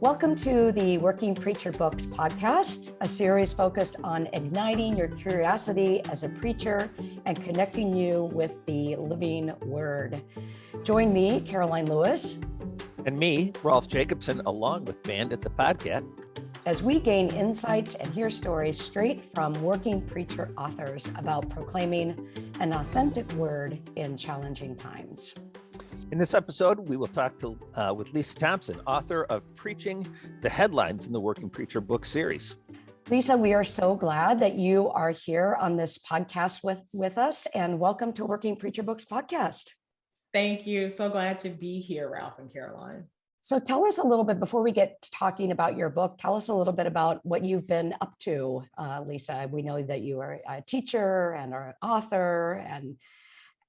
Welcome to the Working Preacher Books podcast, a series focused on igniting your curiosity as a preacher and connecting you with the living word. Join me, Karoline Lewis. And me, Rolf Jacobson, along with Bandit the Podcat. As we gain insights and hear stories straight from working preacher authors about proclaiming an authentic word in challenging times. In this episode, we will talk to, uh, with Lisa Thompson, author of Preaching the Headlines in the Working Preacher book series. Lisa, we are so glad that you are here on this podcast with, with us and welcome to Working Preacher Books podcast. Thank you. So glad to be here, Ralph and Karoline. So tell us a little bit before we get to talking about your book, tell us a little bit about what you've been up to, uh, Lisa. We know that you are a teacher and are an author and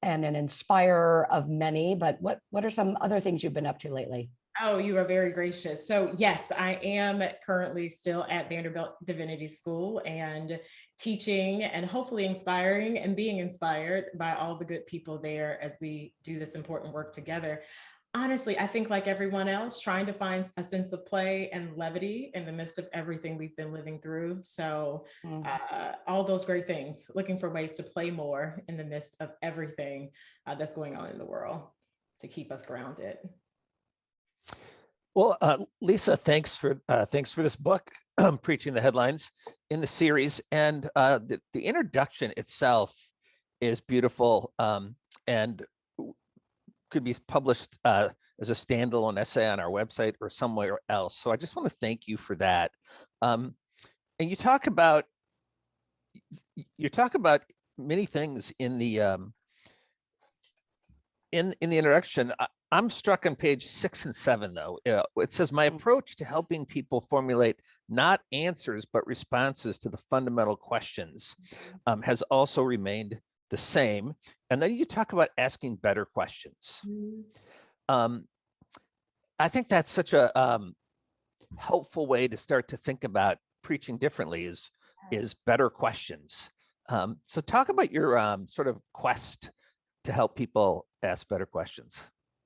and an inspirer of many, but what, what are some other things you've been up to lately? Oh, you are very gracious. So yes, I am currently still at Vanderbilt Divinity School and teaching and hopefully inspiring and being inspired by all the good people there as we do this important work together honestly, I think like everyone else, trying to find a sense of play and levity in the midst of everything we've been living through. So mm. uh, all those great things, looking for ways to play more in the midst of everything uh, that's going on in the world to keep us grounded. Well, uh, Lisa, thanks for uh, thanks for this book, preaching the headlines in the series, and uh, the, the introduction itself is beautiful um, and could be published uh, as a standalone essay on our website or somewhere else. So I just want to thank you for that. Um, and you talk about you talk about many things in the um, in in the introduction. I, am struck on page six and seven though. Uh, it says my mm. approach to helping people formulate not answers but responses to the fundamental questions mm-hmm. um, has also remained the same. And then you talk about asking better questions. Mm. Um, I think that's such a um, helpful way to start to think about preaching differently is, is better questions. Um, so talk about your um, sort of quest to help people ask better questions.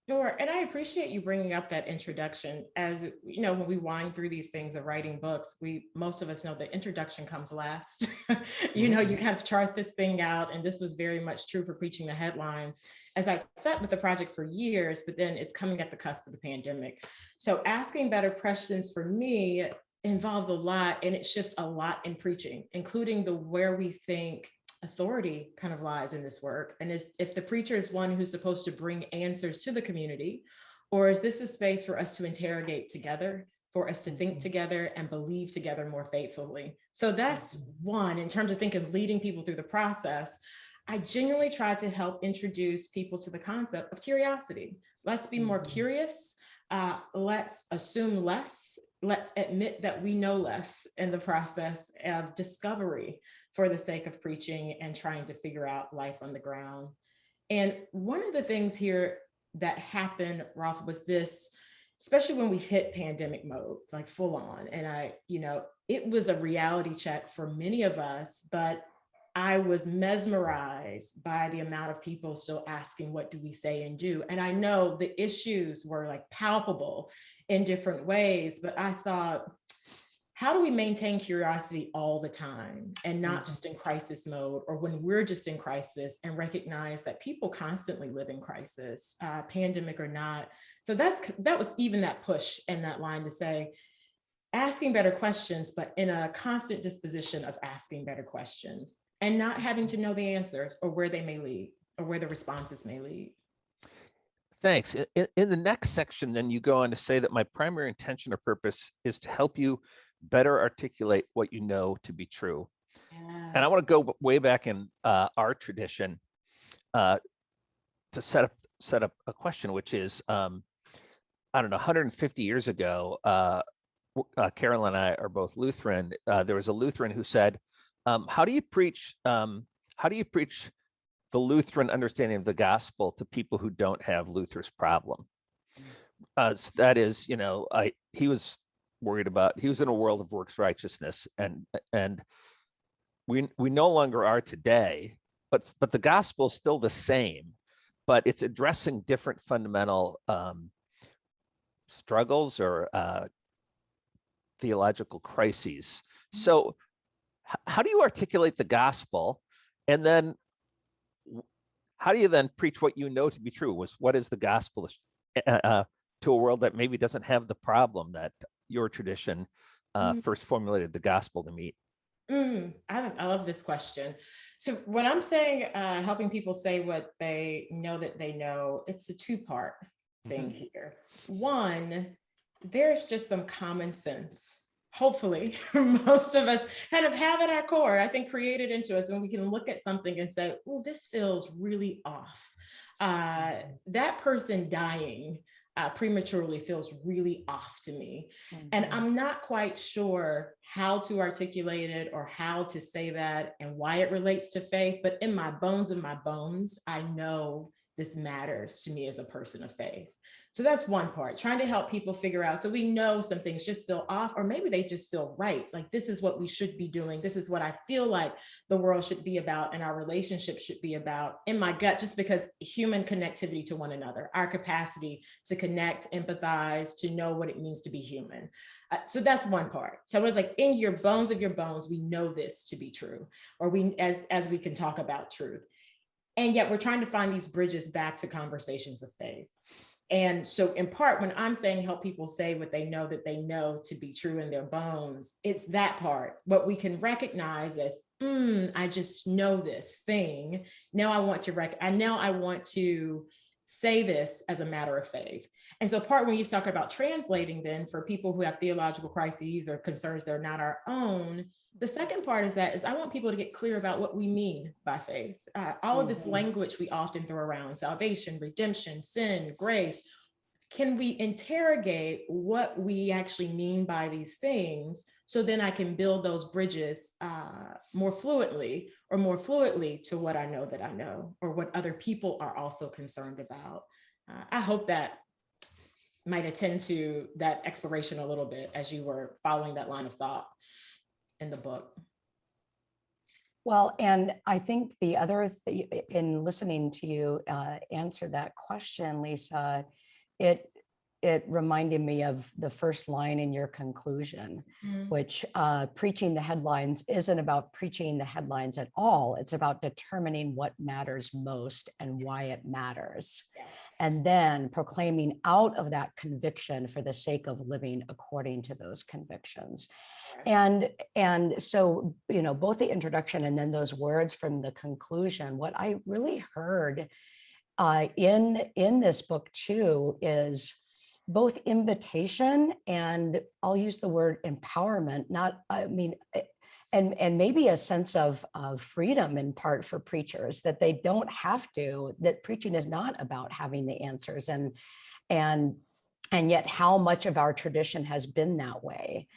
Sure. And I appreciate you bringing up that introduction. As you know, when we wind through these things of writing books, we most of us know the introduction comes last. you know, you mm-hmm. kind of chart this thing out. And this was very much true for preaching the headlines as I sat with the project for years, but then it's coming at the cusp of the pandemic. So asking better questions for me involves a lot and it shifts a lot in preaching, including the where we think authority kind of lies in this work? And is if the preacher is one who's supposed to bring answers to the community, or is this a space for us to interrogate together, for us to think mm-hmm. together and believe together more faithfully? So that's one, in terms of thinking of leading people through the process, I genuinely try to help introduce people to the concept of curiosity. Let's be more mm-hmm. curious. Uh, let's assume less. Let's admit that we know less in the process of discovery for the sake of preaching and trying to figure out life on the ground. And one of the things here that happened, Ralph, was this, especially when we hit pandemic mode, like full on. And I, you know, it was a reality check for many of us, but I was mesmerized by the amount of people still asking, what do we say and do? And I know the issues were like palpable in different ways, but I thought, how do we maintain curiosity all the time and not mm-hmm. just in crisis mode or when we're just in crisis and recognize that people constantly live in crisis, uh, pandemic or not. So that's that was even that push and that line to say, asking better questions, but in a constant disposition of asking better questions and not having to know the answers or where they may lead or where the responses may lead. Thanks. In, in, the next section, then you go on to say that my primary intention or purpose is to help you better articulate what you know to be true. Yeah. And I want to go way back in uh, our tradition uh, to set up set up a question, which is, um, I don't know, 150 years ago, uh, uh, Carol and I are both Lutheran. Uh, there was a Lutheran who said, um, "How do you preach? Um, how do you preach the Lutheran understanding of the gospel to people who don't have Luther's problem?" Mm. Uh, so that is, you know, I he was worried about he was in a world of works righteousness and and we we no longer are today but but the gospel is still the same but it's addressing different fundamental um, struggles or uh, theological crises. So how do you articulate the gospel? And then how do you then preach what you know to be true? Was what is the gospel uh, uh, to a world that maybe doesn't have the problem that your tradition uh, Mm. first formulated the gospel to meet? Mm, I, I love this question. So when I'm saying uh, helping people say what they know that they know, it's a two part thing here. One, there's just some common sense. Hopefully, most of us kind of have at our core, I think created into us when we can look at something and say, oh, this feels really off. Uh, that person dying uh, prematurely feels really off to me. And Mhm. I'm not quite sure how to articulate it or how to say that and why it relates to faith, but in my bones of my bones, I know this matters to me as a person of faith. So that's one part, trying to help people figure out. So we know some things just feel off, or maybe they just feel right. Like this is what we should be doing. This is what I feel like the world should be about and our relationship should be about in my gut, just because human connectivity to one another, our capacity to connect, empathize, to know what it means to be human. Uh, so that's one part. So it's like in your bones of your bones, we know this to be true, or we as as we can talk about truth. And yet we're trying to find these bridges back to conversations of faith. And so in part, when I'm saying help people say what they know that they know to be true in their bones, it's that part, what we can recognize as, "Mm, I just know this thing. Now I want to rec, I now I want to say this as a matter of faith. And so part when you talk about translating then for people who have theological crises or concerns that are not our own, the second part is that is I want people to get clear about what we mean by faith. Uh, all of this Mhm. language we often throw around, salvation, redemption, sin, grace. Can we interrogate what we actually mean by these things so then I can build those bridges uh, more fluently or more fluidly to what I know that I know or what other people are also concerned about. Uh, I hope that might attend to that exploration a little bit as you were following that line of thought in the book. Well, and I think the other, th- in listening to you uh, answer that question, Lisa, it, it reminded me of the first line in your conclusion, which uh, preaching the headlines isn't about preaching the headlines at all. It's about determining what matters most and why it matters. And then proclaiming out of that conviction for the sake of living according to those convictions. And, and so, you know, both the introduction and then those words from the conclusion, what I really heard uh, in, in this book too is both invitation and I'll use the word empowerment, not, I mean, and, and maybe a sense of, of freedom in part for preachers that they don't have to, that preaching is not about having the answers and, and and yet how much of our tradition has been that way.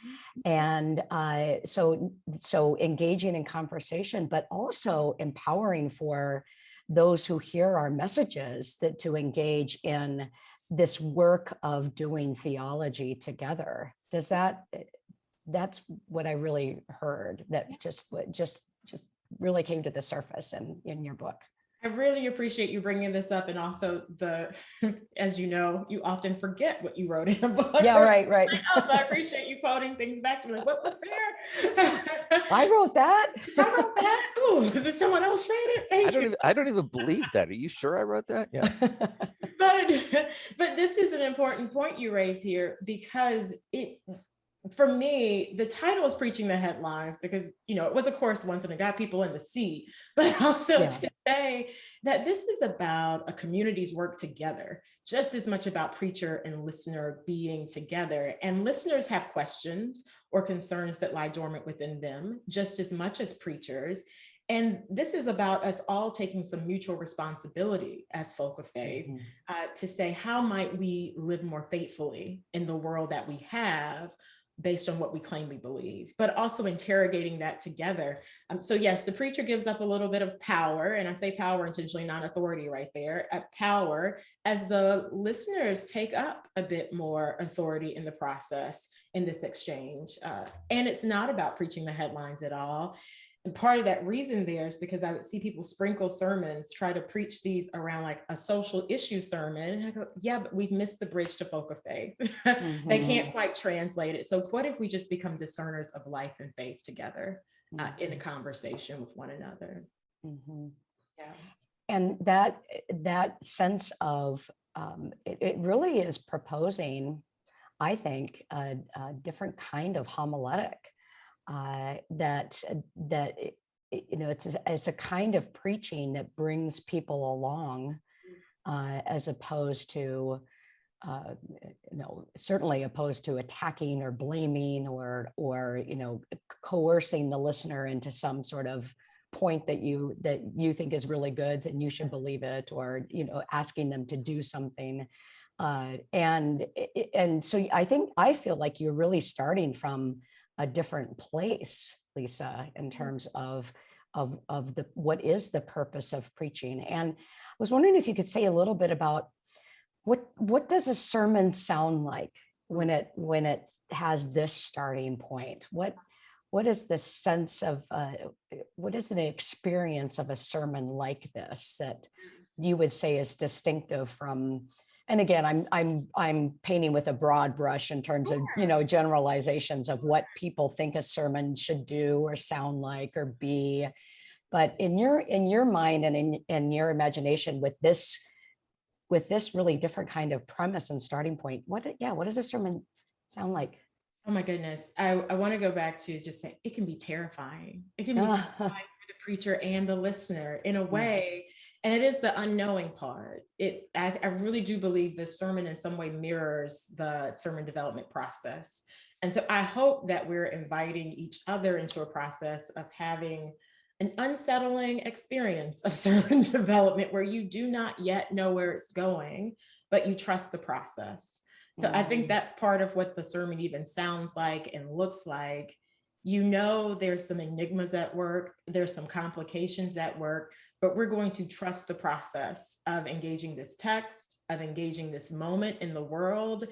And uh, so so engaging in conversation but also empowering for those who hear our messages that to engage in this work of doing theology together. Does that that's what i really heard that just just just really came to the surface in in your book I really appreciate you bringing this up and also the, as you know, you often forget what you wrote in a book. yeah right right So I appreciate you quoting things back to me, like, what was there? i wrote that I wrote that. Ooh, is it someone else read it? I don't you. even, I don't even believe that. Are you sure I wrote that? Yeah. But, but this is an important point you raise here because it, for me, the title is preaching the headlines because, you know, it was a course once and it got people in the seat, but also Yeah. to say that this is about a community's work together, just as much about preacher and listener being together. And listeners have questions or concerns that lie dormant within them, just as much as preachers. And this is about us all taking some mutual responsibility as folk of faith Mhm. uh, to say, how might we live more faithfully in the world that we have based on what we claim we believe, but also interrogating that together. Um, so yes, the preacher gives up a little bit of power, and I say power intentionally, not authority right there, at power as the listeners take up a bit more authority in the process in this exchange. Uh, and it's not about preaching the headlines at all. And part of that reason there is because I would see people sprinkle sermons, try to preach these around like a social issue sermon. And I go, yeah, but we've missed the bridge to folk of faith. they can't quite translate it. So what if we just become discerners of life and faith together uh, in a conversation with one another? Mhm. Yeah. And that, that sense of, um, it, it really is proposing, I think, a, a different kind of homiletic. Uh, that, that, it- it- you know, it's, a- it's a kind of preaching that brings people along. Uh, as opposed to, uh, you know, certainly opposed to attacking or blaming or, or, you know, coercing the listener into some sort of point that you that you think is really good and you should believe it or you know asking them to do something uh, and and so i think i feel like you're really starting from a different place lisa in terms of of of the what is the purpose of preaching? And i was wondering if you could say a little bit about what what does a sermon sound like when it when it has this starting point? What what is the sense of uh, what is an experience of a sermon like this that you would say is distinctive from and again i'm i'm i'm painting with a broad brush in terms of you know generalizations of what people think a sermon should do or sound like or be but in your in your mind and in in your imagination with this with this really different kind of premise and starting point what yeah what does a sermon sound like Oh my goodness. I, I want to go back to just saying it can be terrifying. It can be terrifying for the preacher and the listener in a way. And it is the unknowing part. It I, I really do believe the sermon in some way mirrors the sermon development process. And so I hope that we're inviting each other into a process of having an unsettling experience of sermon development where you do not yet know where it's going, but you trust the process. So I think Mm. that's part of what the sermon even sounds like and looks like. You know, there's some enigmas at work, there's some complications at work, but we're going to trust the process of engaging this text, of engaging this moment in the world,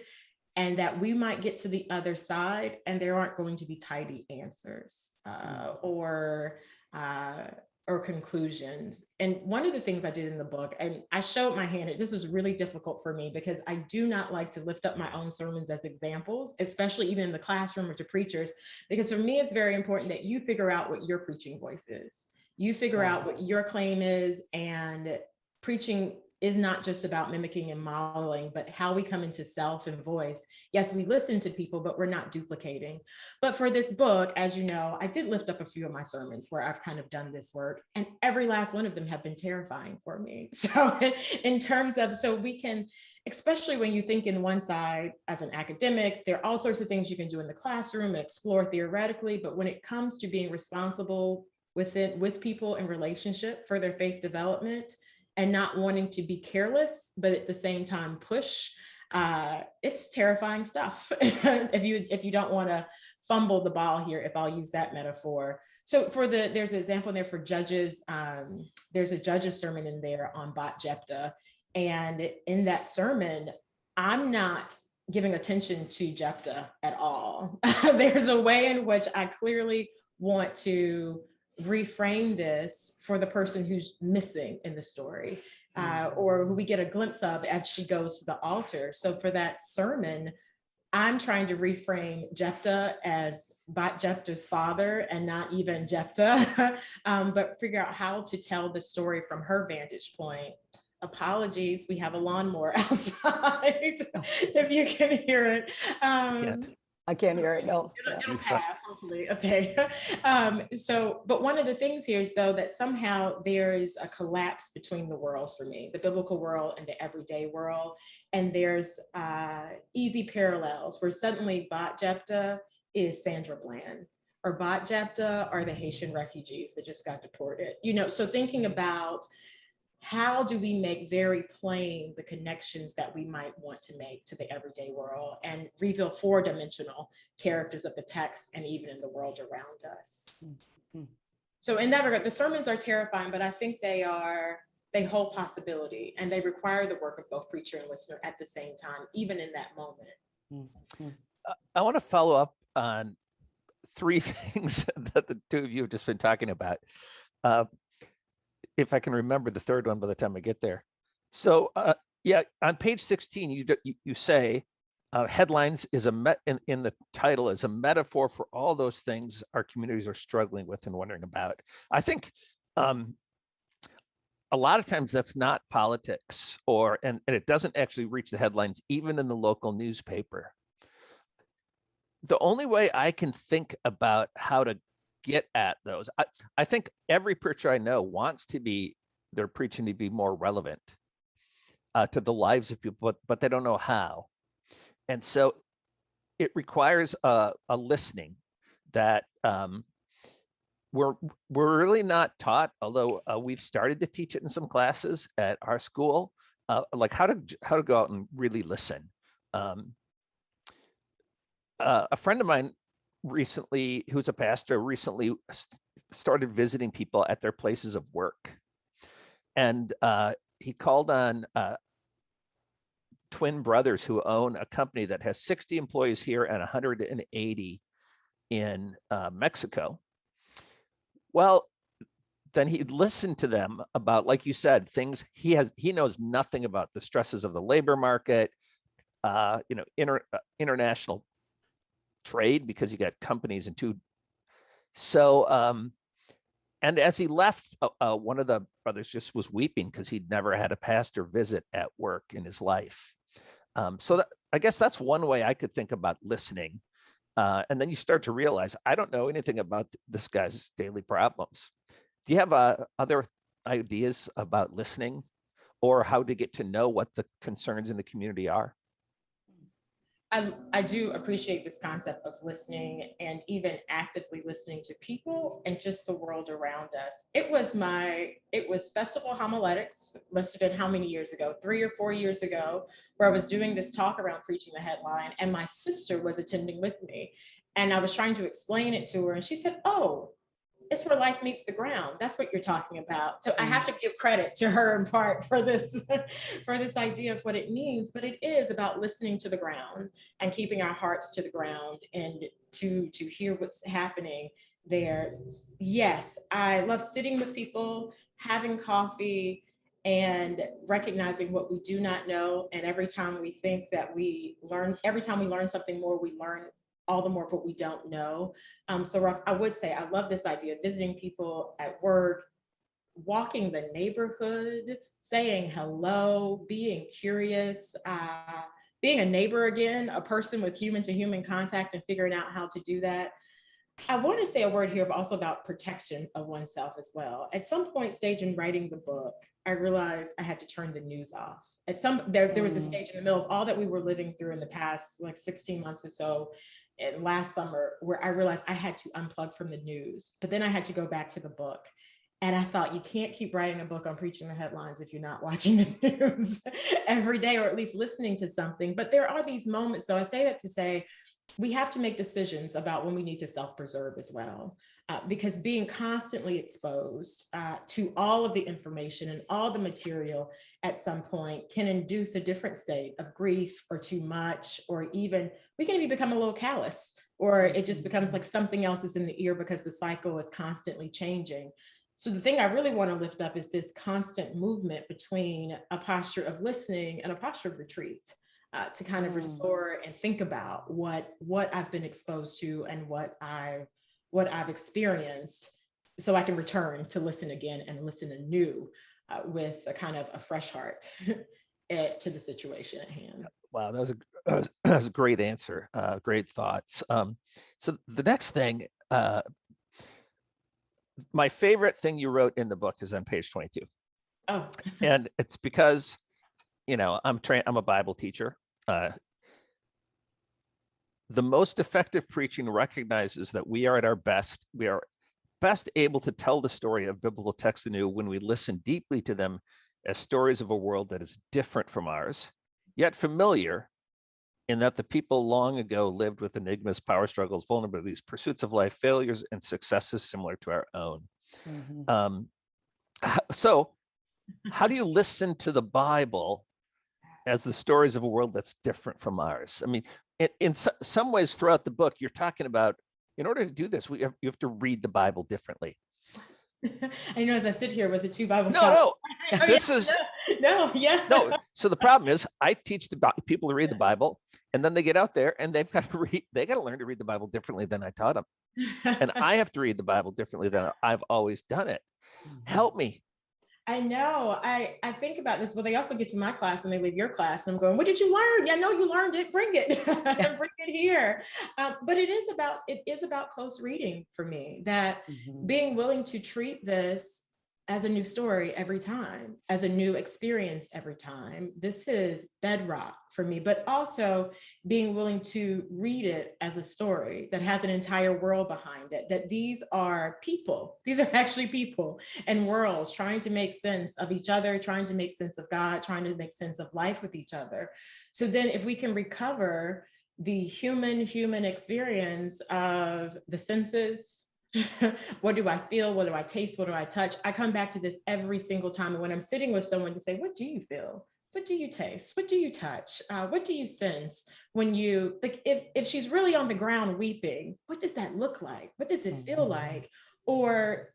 and that we might get to the other side and there aren't going to be tidy answers uh, or uh, or conclusions. And one of the things I did in the book, and I showed my hand, this was really difficult for me because I do not like to lift up my own sermons as examples, especially even in the classroom or to preachers, because for me, it's very important that you figure out what your preaching voice is. You figure out what your claim is and preaching is not just about mimicking and modeling, but how we come into self and voice. Yes, we listen to people, but we're not duplicating. But for this book, as you know, I did lift up a few of my sermons where I've kind of done this work, and every last one of them have been terrifying for me. So, in terms of, so we can, especially when you think in one side as an academic, there are all sorts of things you can do in the classroom, explore theoretically, but when it comes to being responsible within with people in relationship for their faith development and not wanting to be careless, but at the same time push, uh, it's terrifying stuff. if you if you don't want to fumble the ball here, if I'll use that metaphor. So for the there's an example in there for judges. Um, there's a judge's sermon in there on Bat Jephthah, and in that sermon, I'm not giving attention to Jephthah at all. there's a way in which I clearly want to reframe this for the person who's missing in the story uh, or who we get a glimpse of as she goes to the altar. So for that sermon, I'm trying to reframe Jephthah as Jephthah's father and not even Jephthah, um, but figure out how to tell the story from her vantage point. Apologies, we have a lawnmower outside, if you can hear it. Um, Can't. I can't hear it. No. It'll, it'll pass, hopefully. Okay. Um, so, but one of the things here is though that somehow there is a collapse between the worlds for me, the biblical world and the everyday world. And there's uh, easy parallels where suddenly Bat Jephthah is Sandra Bland or Bat Jephthah are the Haitian refugees that just got deported. You know, so thinking about how do we make very plain the connections that we might want to make to the everyday world and reveal four dimensional characters of the text and even in the world around us. Mhm. So in that regard, the sermons are terrifying, but I think they are, they hold possibility and they require the work of both preacher and listener at the same time, even in that moment. I want to follow up on three things that the two of you have just been talking about. Uh, if I can remember the third one by the time I get there. So uh, yeah, on page 16, you, you, you say uh, headlines is a met in, in the title is a metaphor for all those things our communities are struggling with and wondering about. I think um, a lot of times that's not politics or and, and it doesn't actually reach the headlines even in the local newspaper the only way i can think about how to get at those. I, I think every preacher i know wants to be they're preaching to be more relevant uh, to the lives of people but, but they don't know how. And so it requires a, a listening that um, we're we're really not taught although uh, we've started to teach it in some classes at our school uh, like how to how to go out and really listen. Um, uh, a friend of mine recently who's a pastor recently started visiting people at their places of work. And uh, he called on uh, twin brothers who own a company that has 60 employees here and 180 in uh, mexico. Well, then he'd listen to them about, like you said, things he has, he knows nothing about the stresses of the labor market, uh, you know, inter, uh, international trade because you got companies and two. So, um, and as he left, uh, uh, one of the brothers just was weeping because he'd never had a pastor visit at work in his life. Um, so that, I guess that's one way I could think about listening. Uh, and then you start to realize, I don't know anything about th- this guy's daily problems. Do you have uh, other ideas about listening or how to get to know what the concerns in the community are? I, I do appreciate this concept of listening and even actively listening to people and just the world around us. It was my, it was Festival Homiletics, must have been how many years ago? Three or four years ago, where I was doing this talk around preaching the headline and my sister was attending with me. And I was trying to explain it to her and she said, oh, it's where life meets the ground. That's what you're talking about. So I mm. have to give credit to her in part for this, for this idea of what it means, but it is about listening to the ground and keeping our hearts to the ground and to to hear what's happening there. Yes, I love sitting with people, having coffee, and recognizing what we do not know. And every time we think that we learn, every time we learn something more, we learn all the more of what we don't know. Um, so Ralph, I would say I love this idea of visiting people at work, walking the neighborhood, saying hello, being curious, uh, being a neighbor again, a person with human to human contact and figuring out how to do that. I want to say a word here also about protection of oneself as well. At some point stage in writing the book, I realized I had to turn the news off. At some there, there was a Mm. stage in the middle of all that we were living through in the past like 16 months or so and last summer where I realized I had to unplug from the news, but then I had to go back to the book. And I thought you can't keep writing a book on preaching the headlines if you're not watching the news every day or at least listening to something. But there are these moments, though. I say that to say we have to make decisions about when we need to self preserve as well. Uh, because being constantly exposed uh, to all of the information and all the material at some point can induce a different state of grief or too much, or even we can even become a little callous, or it just becomes like something else is in the ear because the cycle is constantly changing. So the thing I really want to lift up is this constant movement between a posture of listening and a posture of retreat. Uh, to kind of Mm. restore and think about what what I've been exposed to and what I what I've experienced, so I can return to listen again and listen anew uh, with a kind of a fresh heart eh, to the situation at hand. Wow, that was a that was, that was a great answer. Uh, great thoughts. Um, so the next thing, uh, my favorite thing you wrote in the book is on page 22. Oh, and it's because you know i'm trained i'm a bible teacher uh the most effective preaching recognizes that we are at our best we are best able to tell the story of biblical texts anew when we listen deeply to them as stories of a world that is different from ours yet familiar in that the people long ago lived with enigmas power struggles vulnerabilities pursuits of life failures and successes similar to our own Mhm. um, so how do you listen to the Bible as the stories of a world that's different from ours? I mean, in, in so- some ways throughout the book, you're talking about in order to do this, we have, you have to read the Bible differently. I know as I sit here with the two Bibles. No, scholars- no, this is no, yeah. no. So the problem is, I teach the people to read the Bible, and then they get out there and they've got to read. They got to learn to read the Bible differently than I taught them, and I have to read the Bible differently than I've always done it. Mm-hmm. Help me. I know. I I think about this, but they also get to my class when they leave your class, and I'm going, "What did you learn? I know you learned it. Bring it, bring it here." Um, but it is about it is about close reading for me. That Mhm. being willing to treat this as a new story every time, as a new experience every time. This is bedrock for me, but also being willing to read it as a story that has an entire world behind it, that these are people, these are actually people and worlds trying to make sense of each other, trying to make sense of God, trying to make sense of life with each other. So then if we can recover the human human experience of the senses what do I feel? What do I taste? What do I touch? I come back to this every single time. And when I'm sitting with someone to say, what do you feel? What do you taste? What do you touch? Uh, what do you sense when you, like, if, if she's really on the ground weeping, what does that look like? What does it feel Mhm. like? Or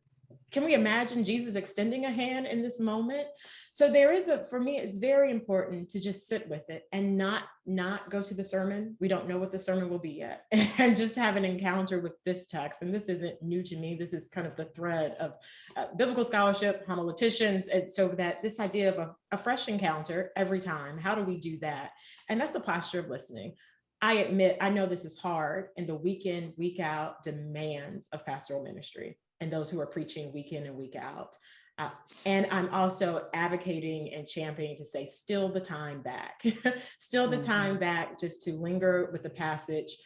can we imagine Jesus extending a hand in this moment? So there is a, for me, it's very important to just sit with it and not, not go to the sermon. We don't know what the sermon will be yet and just have an encounter with this text. And this isn't new to me. This is kind of the thread of uh, biblical scholarship, homileticians. And so that this idea of a, a fresh encounter every time, how do we do that? And that's a posture of listening. I admit, I know this is hard and the week in, week out demands of pastoral ministry and those who are preaching week in and week out. Uh, and I'm also advocating and championing to say, still the time back, still the time back just to linger with the passage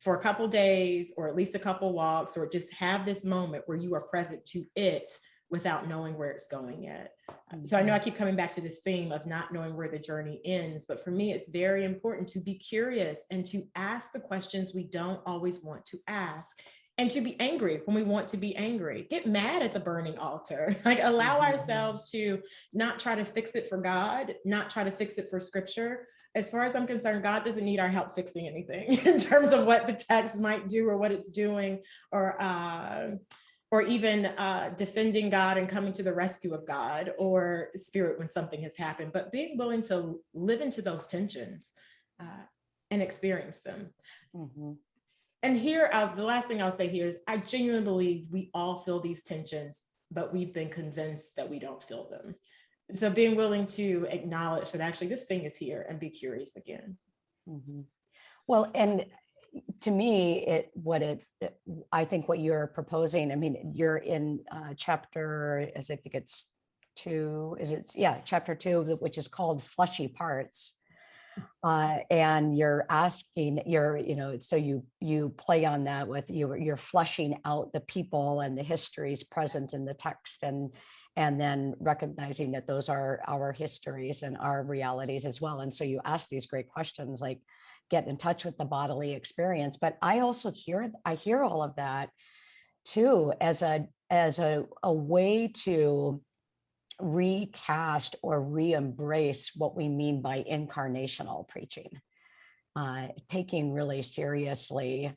for a couple days or at least a couple walks or just have this moment where you are present to it without knowing where it's going yet. So I know I keep coming back to this theme of not knowing where the journey ends, but for me, it's very important to be curious and to ask the questions we don't always want to ask and to be angry when we want to be angry. Get mad at the burning altar. Like allow Mhm. ourselves to not try to fix it for God, not try to fix it for scripture. As far as I'm concerned, God doesn't need our help fixing anything in terms of what the text might do or what it's doing or uh, or even uh, defending God and coming to the rescue of God or spirit when something has happened, but being willing to live into those tensions uh, and experience them. Mhm. And here, uh, the last thing I'll say here is I genuinely believe we all feel these tensions, but we've been convinced that we don't feel them. So being willing to acknowledge that actually this thing is here and be curious again. Mhm. Well, and to me, it, what it, it- I think what you're proposing, I mean, you're in uh, chapter, as I think it's two, is it, yeah, chapter two, which is called fleshy parts. Uh, and you're asking, you're, you know, so you, you play on that with, you, you're fleshing out the people and the histories present in the text and, and then recognizing that those are our histories and our realities as well. And so you ask these great questions like, get in touch with the bodily experience. But I also hear, I hear all of that too, as a, as a, a way to recast or re-embrace what we mean by incarnational preaching. Uh, taking really seriously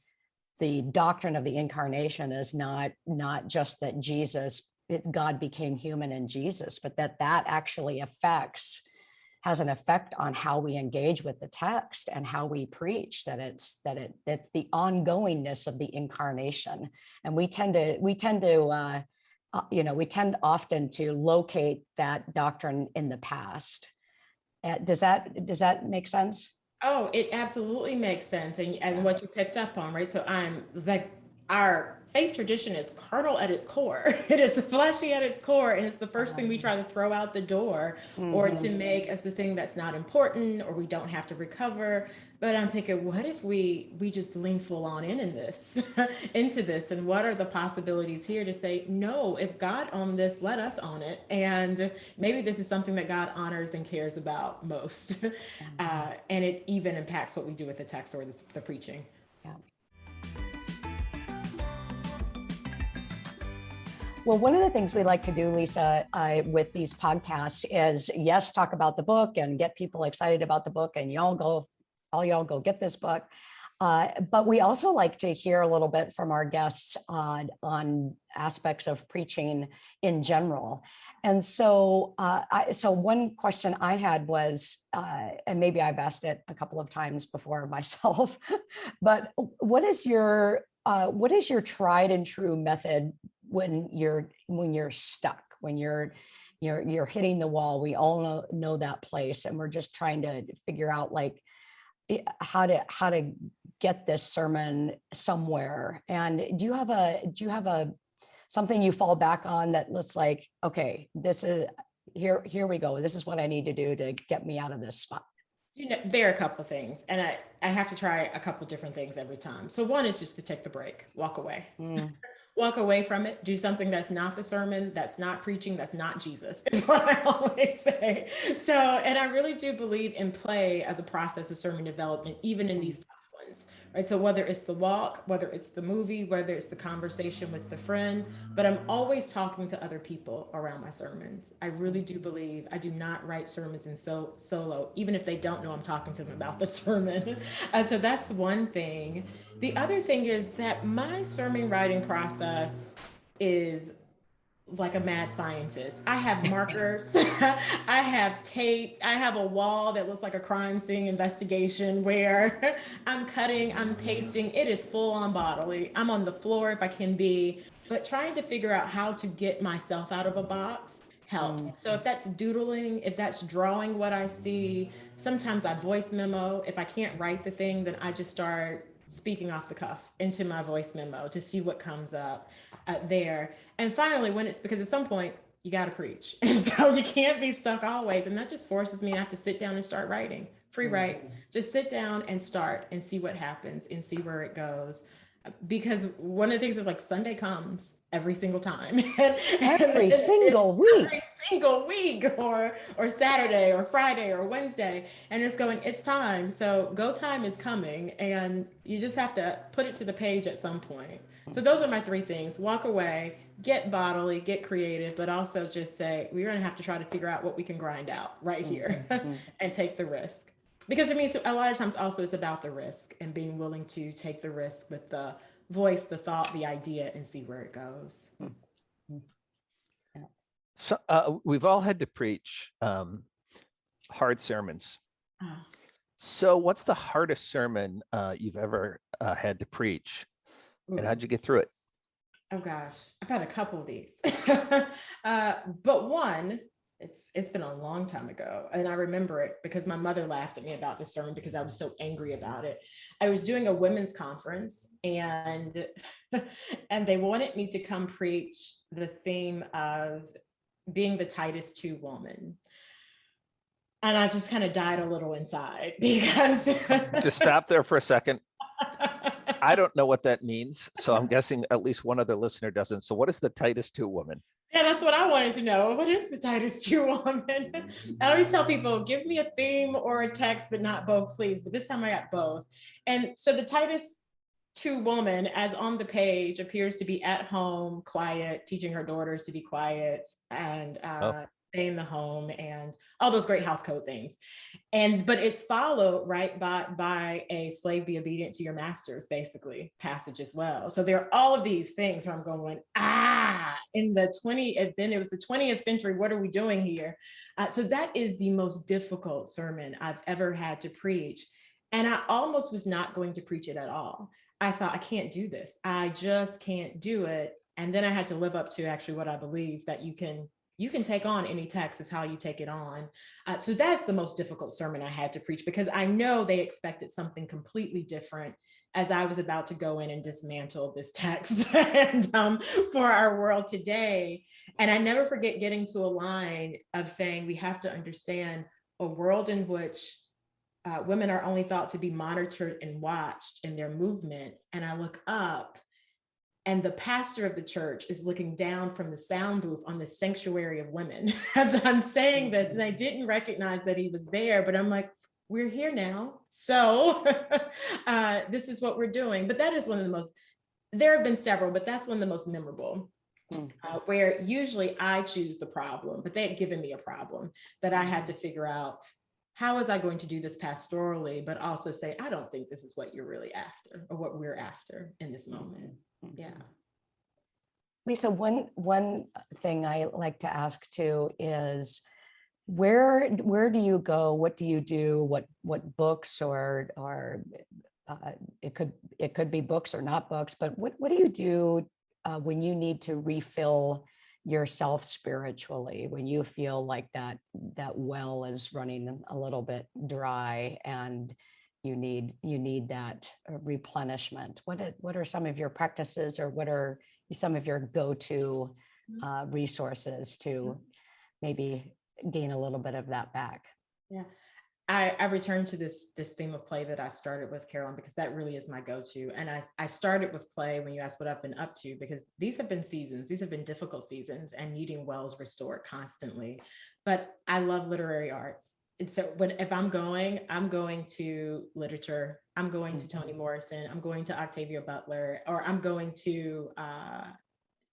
the doctrine of the incarnation is not, not just that Jesus, God became human in Jesus, but that that actually affects has an effect on how we engage with the text and how we preach that it's that it that's the ongoingness of the incarnation and we tend to we tend to uh, uh, you know we tend often to locate that doctrine in the past Uh, does that does that make sense Oh, it absolutely makes sense. And as what you picked up on, right? So I'm like, our faith tradition is carnal at its core. It is fleshy at its core. And it's the first thing we try to throw out the door or Mhm. to make as the thing that's not important or we don't have to recover. But I'm thinking, what if we we just lean full on in in this, into this, and what are the possibilities here to say no? If God on this, let us on it, and maybe this is something that God honors and cares about most, uh, and it even impacts what we do with the text or the, the preaching. Well, one of the things we like to do, Lisa, uh, with these podcasts is yes, talk about the book and get people excited about the book, and y'all go, all y'all go get this book. Uh, but we also like to hear a little bit from our guests on, on aspects of preaching in general. And so, uh, I, so one question I had was, uh, and maybe I've asked it a couple of times before myself, but what is your, uh, what is your tried and true method when you're, when you're stuck, when you're, you're, you're hitting the wall? We all know, know that place and we're just trying to figure out like, how to, how to get this sermon somewhere. And do you have a, do you have a, something you fall back on that looks like, okay, this is, here, here we go. This is what I need to do to get me out of this spot. You know, there are a couple of things, and I, I have to try a couple different things every time. So one is just to take the break, walk away, Mm, walk away from it, do something that's not the sermon, that's not preaching, that's not Jesus, is what I always say. So, and I really do believe in play as a process of sermon development, even in these tough ones, right? So whether it's the walk, whether it's the movie, whether it's the conversation with the friend, but I'm always talking to other people around my sermons. I really do believe I do not write sermons in so solo, even if they don't know I'm talking to them about the sermon. Uh, so that's one thing. The other thing is that my sermon writing process is like a mad scientist. I have markers, I have tape, I have a wall that looks like a crime scene investigation where I'm cutting, I'm mm-hmm. pasting. It is full on bodily. I'm on the floor if I can be, but trying to figure out how to get myself out of a box helps. Mm. So if that's doodling, if that's drawing what I see, sometimes I voice memo. If I can't write the thing, then I just start speaking off the cuff into my voice memo to see what comes up uh, there. And finally, when it's because at some point you got to preach. And so you can't be stuck always. And that just forces me to have to sit down and start writing, free write. Just sit down and start and see what happens and see where it goes. Because one of the things is like Sunday comes every single time. Every it's- single week. every single week or or Saturday or Friday or Wednesday and it's going it's time so go time is coming and you just have to put it to the page at some point so those are my three things walk away get bodily get creative but also just say we're to have to try to figure out what we can grind out right here Mhm. and take the risk because I mean so a lot of times also it's about the risk and being willing to take the risk with the voice the thought the idea and see where it goes So uh, we've all had to preach um, hard sermons. Ah. So what's the hardest sermon uh, you've ever uh, had to preach? And how'd you get through it? Oh gosh, I've had a couple of these, uh, but one, it's it's been a long time ago, and I remember it because my mother laughed at me about this sermon because I was so angry about it. I was doing a women's conference, and and they wanted me to come preach the theme of being the Titus two woman, and I just kind of died a little inside because Just stop there for a second. I don't know what that means. So I'm guessing at least one other listener doesn't. So what is the Titus 2 woman? Yeah, that's what I wanted to know. What is the Titus 2 woman? I always tell people, give me a theme or a text, but not both, please. But this time I got both. And so the Titus 2 woman, as on the page, appears to be at home, quiet, teaching her daughters to be quiet and uh, stay in the home and all those great house code things. And but it's followed right by by a slave be obedient to your masters, basically passage as well. So there are all of these things where I'm going, ah, in the 20, and then it was the 20th century. What are we doing here? Uh, so that is the most difficult sermon I've ever had to preach. And I almost was not going to preach it at all. I thought, I can't do this. I just can't do it. And then I had to live up to actually what I believe that you can you can take on any text is how you take it on. Uh, so that's the most difficult sermon I had to preach because I know they expected something completely different as I was about to go in and dismantle this text and um, for our world today. And I never forget getting to a line of saying we have to understand a world in which uh, women are only thought to be monitored and watched in their movements. And I look up and the pastor of the church is looking down from the sound booth on the sanctuary of women as I'm saying this. And I didn't recognize that he was there, but I'm like, we're here now. So uh, this is what we're doing. But that is one of the most, there have been several, but that's one of the most memorable. Mm. Uh, where usually I choose the problem, but they had given me a problem that I had to figure out how was I going to do this pastorally, but also say, I don't think this is what you're really after or what we're after in this moment. Yeah. Lisa, one, one thing I like to ask too is where, where do you go? What do you do? What, what books or, or uh, it could, it could be books or not books, but what, what do you do uh, when you need to refill yourself spiritually, when you feel like that, that well is running a little bit dry and you need, you need that uh, replenishment? What, are- what are some of your practices or what are some of your go-to Mhm. uh, resources to maybe gain a little bit of that back? I, I returned to this this theme of play that I started with Karoline because that really is my go-to. And I, I started with play when you asked what I've been up to because these have been seasons, these have been difficult seasons and needing wells restored constantly. But I love literary arts. And so when if I'm going, I'm going to literature, I'm going to Toni Morrison, I'm going to Octavia Butler, or I'm going to uh,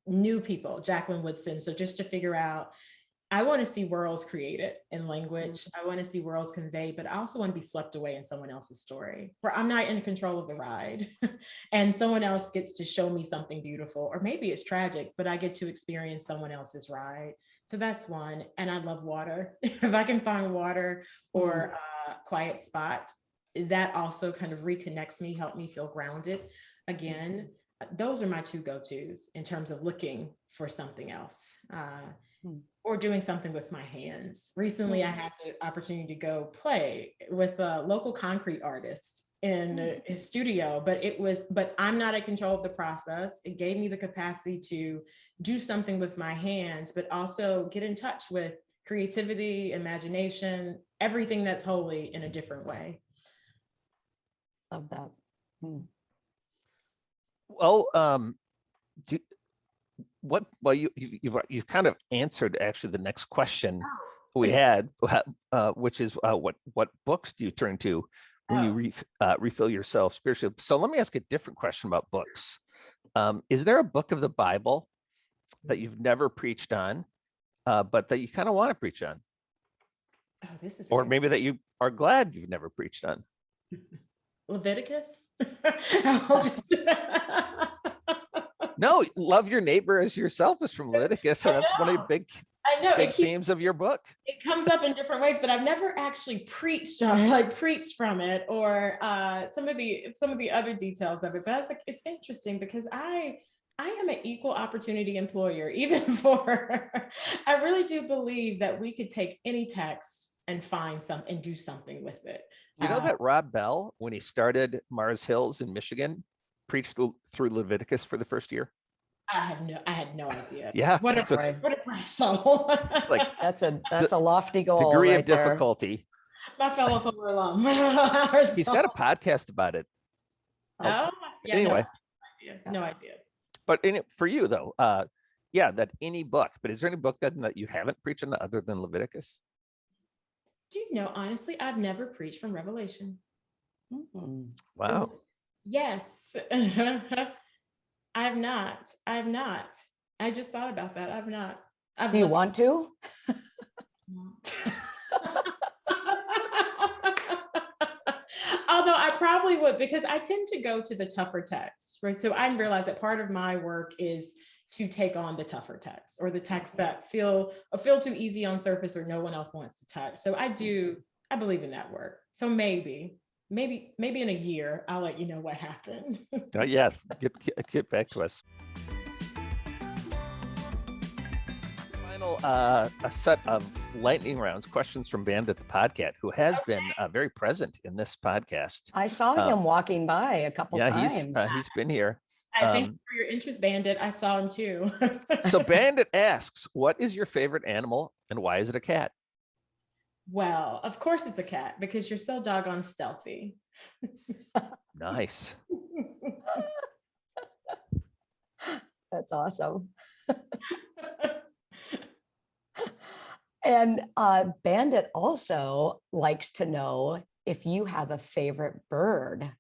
new people, Jacqueline Woodson. So just to figure out I want to see worlds created in language. I want to see worlds conveyed, but I also want to be swept away in someone else's story where I'm not in control of the ride and someone else gets to show me something beautiful, or maybe it's tragic, but I get to experience someone else's ride. So that's one. And I love water. if I can find water or a quiet spot, that also kind of reconnects me, help me feel grounded again. Those are my two go-tos in terms of looking for something else. Uh, Hmm. Or doing something with my hands. Recently, I Hmm. had the opportunity to go play with a local concrete artist in Hmm. uh, his studio, but it was, but I'm not in control of the process. It gave me the capacity to do something with my hands, but also get in touch with creativity, imagination, everything that's holy in a different way. Love that. Hmm. Well, um, do, what, well, you, you- you've, you've kind of answered actually the next question we had, uh, uh, which is, uh, what, what books do you turn to when you Oh. re, uh, refill yourself spiritually? So let me ask a different question about books. Um, is there a book of the Bible that you've never preached on, uh, but that you kind of want to preach on? Oh, this is Or maybe that you are glad you've never preached on? Leviticus. I'll just- No, love your neighbor as yourself is from Leviticus, I that's one of the big, I know big keeps themes of your book. it comes up in different ways, but I've never actually preached on like preached from it or uh, some of the some of the other details of it. But I was like, it's interesting because I I am an equal opportunity employer, even for I really do believe that we could take any text and find some and do something with it. You know Uh, that Rob Bell, when he started Mars Hills in Michigan, preached through through Leviticus for the first year? I have no I had no idea. Yeah. What a it's a what a brave soul. like That's a, that's a lofty goal. Degree of right there. difficulty. my fellow former alum. He's got a podcast about it. Oh, yeah, no Anyway, idea. No idea. but in it, for you though, uh, yeah, that any book, but is there any book that, that you haven't preached on other than Leviticus? Do you know, honestly, I've never preached from Revelation. Hmm. Wow. Yes. I've not. I've not. I just thought about that. I've not. I've Do you listened- want to? Although I probably would because I tend to go to the tougher text, right? So I realize that part of my work is to take on the tougher text or the texts that feel feel too easy on surface or no one else wants to touch. So I do, I believe in that work. So maybe, maybe, maybe in a year, I'll let you know what happened. Uh, yeah, get, get, get back to us. Final, uh, a set of lightning rounds, questions from Bandit the Podcat, who has been uh, very present in this podcast. I saw Um, him walking by a couple Yeah, times. he's, uh, he's been here. I thank Um, you for your interest, Bandit. I saw him too. So Bandit asks, what is your favorite animal and why is it a cat? Well, of course it's a cat because you're so doggone stealthy. Nice. That's awesome. And uh, Bandit also likes to know if you have a favorite bird.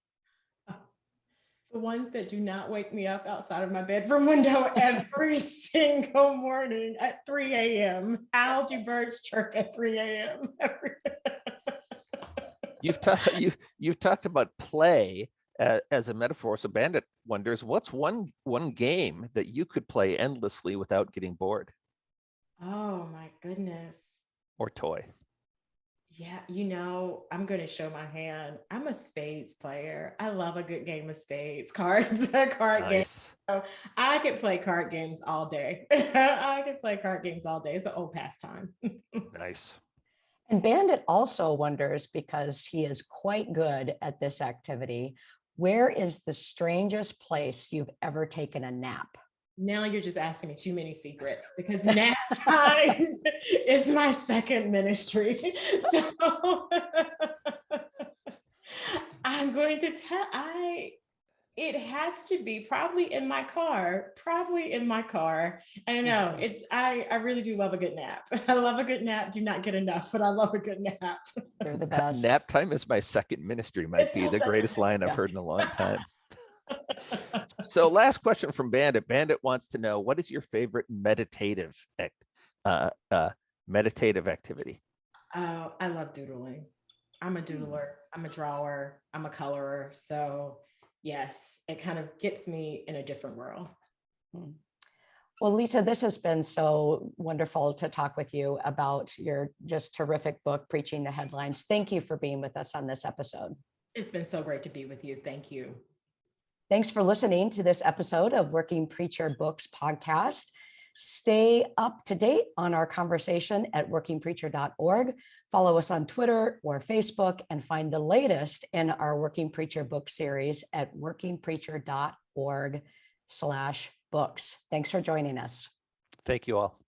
The ones that do not wake me up outside of my bedroom window every single morning at 3 a.m. How do birds chirp at 3 a.m. every You've talked you've you've talked about play a- as a metaphor. So Bandit wonders, what's one one game that you could play endlessly without getting bored Oh my goodness. or toy? Yeah, you know, I'm going to show my hand. I'm a spades player. I love a good game of spades, cards, card games. Nice. I could play card games all day. I could play card games all day. It's an old pastime. Nice. And Bandit also wonders, because he is quite good at this activity, where is the strangest place you've ever taken a nap? Now you're just asking me too many secrets because nap time is my second ministry. So I'm going to tell I it has to be probably in my car, probably in my car. I don't know. Mm-hmm. It's I I really do love a good nap. I love a good nap. Do not get enough, but I love a good nap. They're the best. Nap time is my second ministry might It's be the second greatest line I've heard in a long time. So last question from Bandit. Bandit wants to know what is your favorite meditative act, uh, uh, meditative activity? Oh, I love doodling. I'm a doodler. I'm a drawer. I'm a colorer. So yes, it kind of gets me in a different world. Well, Lisa, this has been so wonderful to talk with you about your just terrific book, Preaching the Headlines. Thank you for being with us on this episode. It's been so great to be with you. Thank you. Thanks for listening to this episode of Working Preacher Books podcast. Stay up to date on our conversation at workingpreacher.org. Follow us on Twitter or Facebook and find the latest in our Working Preacher book series at workingpreacher.org slash books. Thanks for joining us. Thank you all.